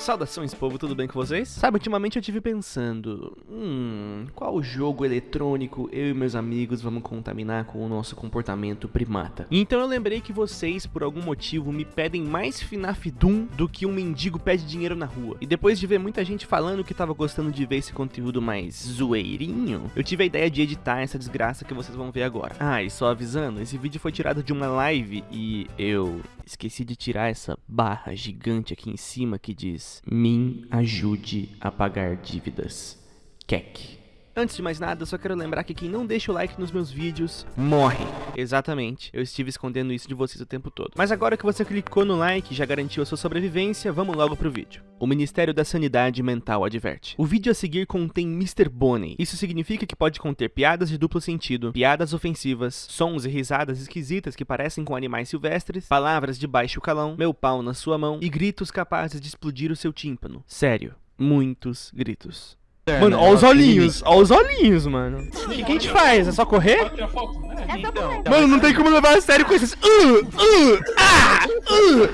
Saudações, povo, tudo bem com vocês? Sabe, ultimamente eu tive pensando, hum, qual jogo eletrônico eu e meus amigos vamos contaminar com o nosso comportamento primata? Então eu lembrei que vocês, por algum motivo, me pedem mais FNAF Doom do que um mendigo pede dinheiro na rua. E depois de ver muita gente falando que tava gostando de ver esse conteúdo mais zoeirinho, eu tive a ideia de editar essa desgraça que vocês vão ver agora. Ah, e só avisando, esse vídeo foi tirado de uma live e eu esqueci de tirar essa barra gigante aqui em cima que diz Min ajude a pagar dívidas. Kek. Antes de mais nada, só quero lembrar que quem não deixa o like nos meus vídeos, morre. Exatamente, eu estive escondendo isso de vocês o tempo todo. Mas agora que você clicou no like e já garantiu a sua sobrevivência, vamos logo pro vídeo. O Ministério da Sanidade Mental adverte. O vídeo a seguir contém Mr. Bonnie. Isso significa que pode conter piadas de duplo sentido, piadas ofensivas, sons e risadas esquisitas que parecem com animais silvestres, palavras de baixo calão, meu pau na sua mão e gritos capazes de explodir o seu tímpano. Sério, muitos gritos. Mano, ó os olhinhos, ó os olhinhos, mano. O que, que a gente faz? É só correr? É só correr. Mano, não tem como levar a sério com esses. Uh, uh, ah, uh,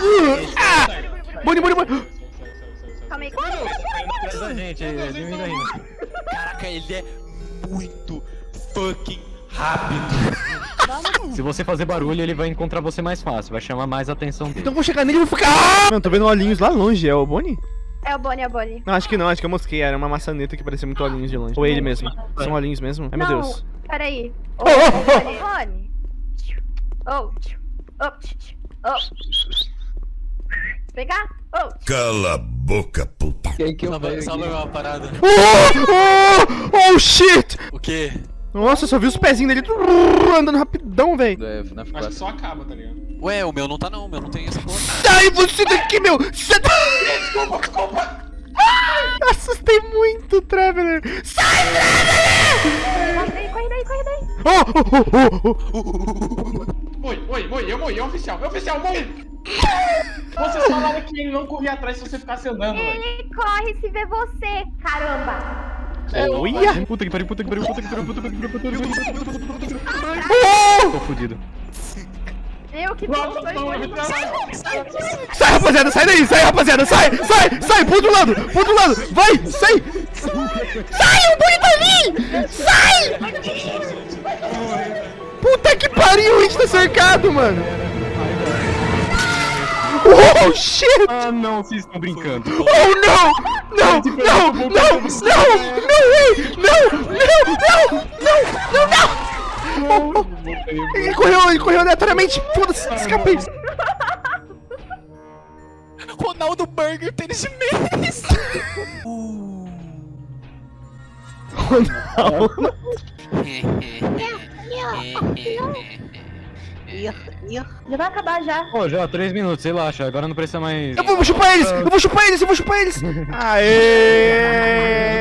uh, ah. Boni, boni, boni. Calma aí. Diminui ainda. Caraca, ele é muito fucking rápido. Se você fazer barulho, ele vai encontrar você mais fácil, vai chamar mais a atenção dele. Então eu vou chegar nele e vou ficar. Ah! Mano, tô vendo olhinhos lá longe. É o Boni? É o Bonnie, é o Bonnie. Não, acho que não, acho que eu mosquei. Era uma maçaneta que parecia muito olhinhos de longe. Ou ele mesmo. São olhinhos mesmo? Ai, meu Não, Deus. Peraí. Ô, Oh, oh, oh. Bonnie, Bonnie. Oh, oh, oh. Pegar? Oh, Cala a boca, puta. Quem que eu Salva, salva uma parada. Oh, oh, oh, shit! O quê? Nossa, eu só vi os pezinhos dele andando rapidão, velho. É, Acho 4. que só acaba, tá ligado? Ué, o meu não tá não, o meu não tem essa porra. Sai você daqui, meu! Sai da... Muito, Traveler! Sai, corre daí, corre daí, corre daí. Oh, oh, oh, oh, oh. Moi, moi, moi, eu moi, é oficial, é oficial, moi! Vocês falaram que ele não corria atrás se você ficasse andando. Ele corre se vê você, caramba. Olha! Puta que pariu, puta que pariu, puta que pariu, puta que pariu, puta que pariu, puta que pariu, puta que pariu. Tô fudido. Eu que vamos. Sai, rapaziada, sai daí, sai, rapaziada, sai, sai, sai, pro outro lado, pro outro lado, vai, sai! Sai, o boi tá ali! Sai! Puta que pariu, a gente tá cercado, mano! Oh, shit! Ah, não, vocês estão brincando. Oh, não! Não, não, não, não, não, way! Não, não, não, não, não, não! Ele correu, ele correu aleatoriamente, foda-se, escapei! Ronaldo Burger tênis de mesa. Ronaldo. Já vai acabar já. Pô, já, três minutos, relaxa, agora não precisa mais... Eu vou chupar eles! Eu vou chupar eles! Eu vou chupar eles! Aê!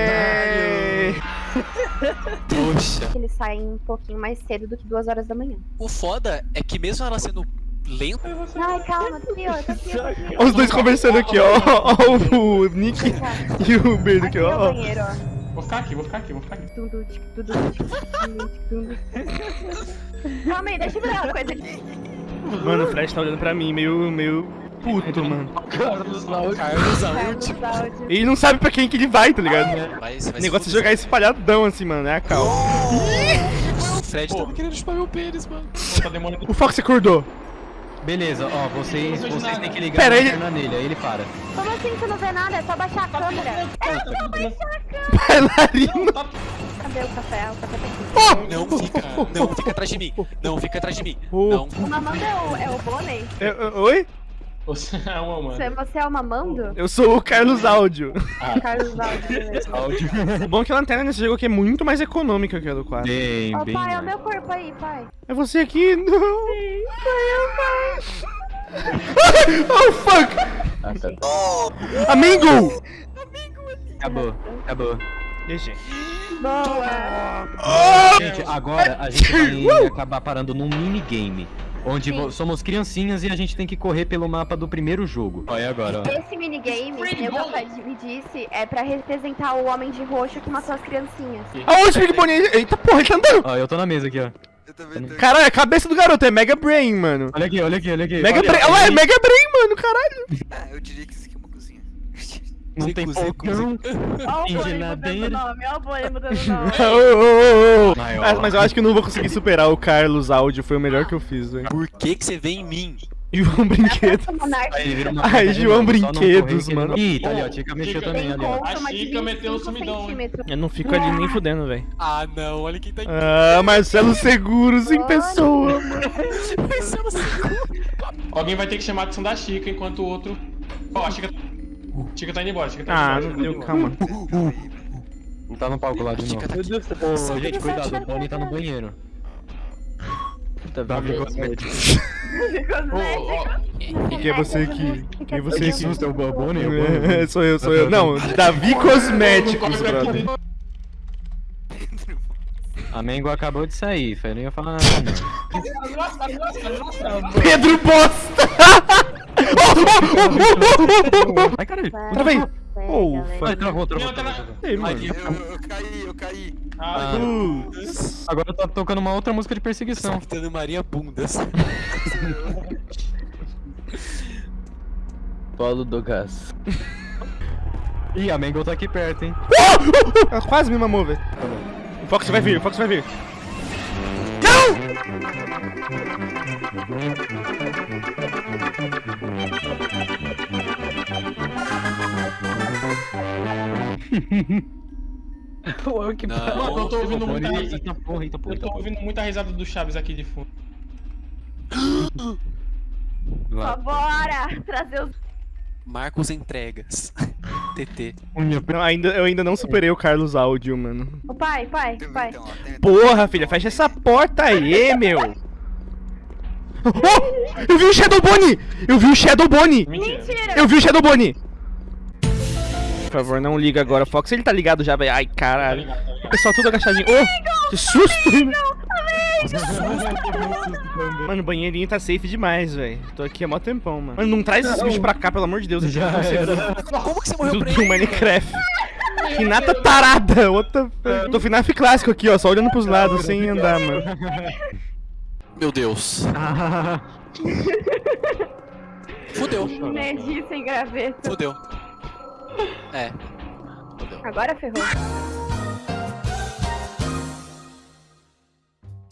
Poxa. Eles saem um pouquinho mais cedo do que duas horas da manhã. O foda é que mesmo ela sendo lenta, Ai, calma, tô aqui, ó, tô aqui, os dois conversando aqui, ó. Ó o Nick e o Beirdo aqui, Aqui é o ó. banheiro, ó. Vou ficar aqui, vou ficar aqui, vou ficar aqui. Tudu, tic, tundu, tic, tundu. Calma aí, deixa eu virar uma coisa aqui. Mano, o Flash tá olhando pra mim, meio, meio puto, mano. Carlos Alt. Carlos áudio. Ele não sabe pra quem que ele vai, tá ligado? Vai, vai O negócio é jogar espalhadão assim, mano, é a calma. O Fred tá querendo chupar meu pênis, mano. Tá. O Fox acordou. Beleza, ó, vocês, vocês têm que ligar Pera, a ele- lanterna nele, aí ele para. Como assim você não vê nada? É só baixar a câmera. É só baixar a câmera. Bailarino. Cadê o café? O café tá aqui. Não fica, não fica atrás de mim. Não fica atrás de mim. Oh. Não. O mamando é o, é o Bonnie? É, é, Oi? Você é uma, mano. Você, é o mamando? Eu sou o Carlos Áudio. Carlos Áudio. O bom é que a lanterna nesse jogo aqui é muito mais econômica que a do quadro. Bem, Ô bem. pai, é o meu corpo aí, pai. É você aqui? Não. Sou eu, pai. Oh, fuck! Ah, tá. Amigo! Acabou, acabou. GG. Boa. Gente, agora a gente vai acabar parando num minigame. Onde vo- somos criancinhas e a gente tem que correr pelo mapa do primeiro jogo. Olha agora, ó. Esse minigame, que o papai me disse, é pra representar o homem de roxo que matou as criancinhas. Aonde, Big Bonnie? Eita porra, ele tá andando! Ó, eu tô na mesa aqui, ó. Caralho, é a cabeça do garoto é Mega Brain, mano. Olha aqui, olha aqui, olha aqui. Mega Olha, Brain. Olha, é Mega Brain, mano, caralho. Ah, eu diria que isso aqui Não tem Zico, fogão. Ó o Tem bullying geladeira. mudando o mudando o nome. Maior. Mas, mas eu acho que eu não vou conseguir superar o Carlos áudio, foi o melhor que eu fiz, velho. Por que que você vem em mim? João Brinquedo. Essa monarca Aí Ai, cadeira João Brinquedos, mano. não- Ih, tá ali, ó. Chica mexeu também ali, ó. A Chica meteu o 25 sumidão. Eu não fico ali nem fudendo, velho. Ah, não, olha quem tá em Ah, Marcelo Seguros em pessoa, mano. Marcelo Seguro. Alguém vai ter que chamar a atenção da Chica enquanto o outro. Ó, a Chica. Chica tá indo embora, Chica tá indo Ah, embora. não Chica tá deu, indo calma. Não tá no palco lá de novo. Tá aqui. Ô, gente, cuidado, o Bonnie tá no banheiro. Davi Cosméticos. Cosmético. Quem é você aqui? Quem é você Que aqui? susto, é o Bonnie? É sou eu, sou eu. Não, Davi Cosméticos, brother. A Mengo acabou de sair, foi nem ia falar nada, não. Nossa, nossa, nossa. Pedro Bosta! Ai, caralho. Travei! Oh. Ai, travou, travou. Ei, mano. Eu, eu caí, eu caí. Ah. Agora tá tocando uma outra música de perseguição. Capitã Maria Bundas. Paulo do Gás. Ih, a Mengo tá aqui perto, hein? Ela quase me mamou, velho. O Fox vai vir, o Fox vai vir. Que Mano, eu tô ouvindo muita risada. Eita porra, eita porra. Eu tô ouvindo muita risada do Chaves aqui de fundo. Lá. Só bora trazer os. Marcos Entregas. TT. Não, ainda, eu ainda não superei o Carlos áudio, mano. Ô, pai, pai, pai. Então, Porra, filha, fecha essa porta aí, meu. Oh, eu vi o Shadow Bonnie! Eu vi o Shadow Bonnie! Mentira. Eu vi o Shadow Bonnie! Por favor, não liga agora, Fox. Ele tá ligado já, velho. Ai, Tá caralho. tá ligado. O pessoal tudo agachadinho. Oh, que susto! Mano, o banheirinho tá safe demais, velho. Tô aqui há mó tempão, mano. Mano, não traz esses bichos pra cá, pelo amor de Deus. Eu Já. Como que você morreu Do, pra do ele? Minecraft. Renata tarada, what the fuck? Eu tô FNAF clássico aqui, ó, só olhando pros lados, sem andar, mano. Meu Deus. Fudeu. Nerdi sem graveta. Fudeu. É. Fudeu. Agora ferrou.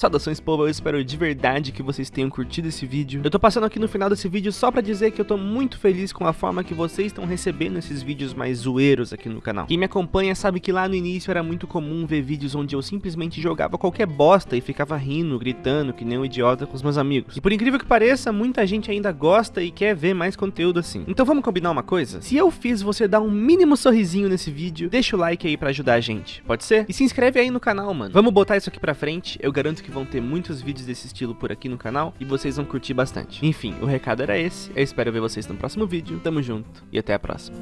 Saudações, povo, eu espero de verdade que vocês tenham curtido esse vídeo. Eu tô passando aqui no final desse vídeo só pra dizer que eu tô muito feliz com a forma que vocês estão recebendo esses vídeos mais zoeiros aqui no canal. Quem me acompanha sabe que lá no início era muito comum ver vídeos onde eu simplesmente jogava qualquer bosta e ficava rindo, gritando, que nem um idiota com os meus amigos. E por incrível que pareça, muita gente ainda gosta e quer ver mais conteúdo assim. Então vamos combinar uma coisa? Se eu fiz você dar um mínimo sorrisinho nesse vídeo, deixa o like aí pra ajudar a gente, pode ser? E se inscreve aí no canal, mano. Vamos botar isso aqui pra frente, eu garanto que vão ter muitos vídeos desse estilo por aqui no canal e vocês vão curtir bastante. Enfim, o recado era esse, eu espero ver vocês no próximo vídeo, tamo junto e até a próxima.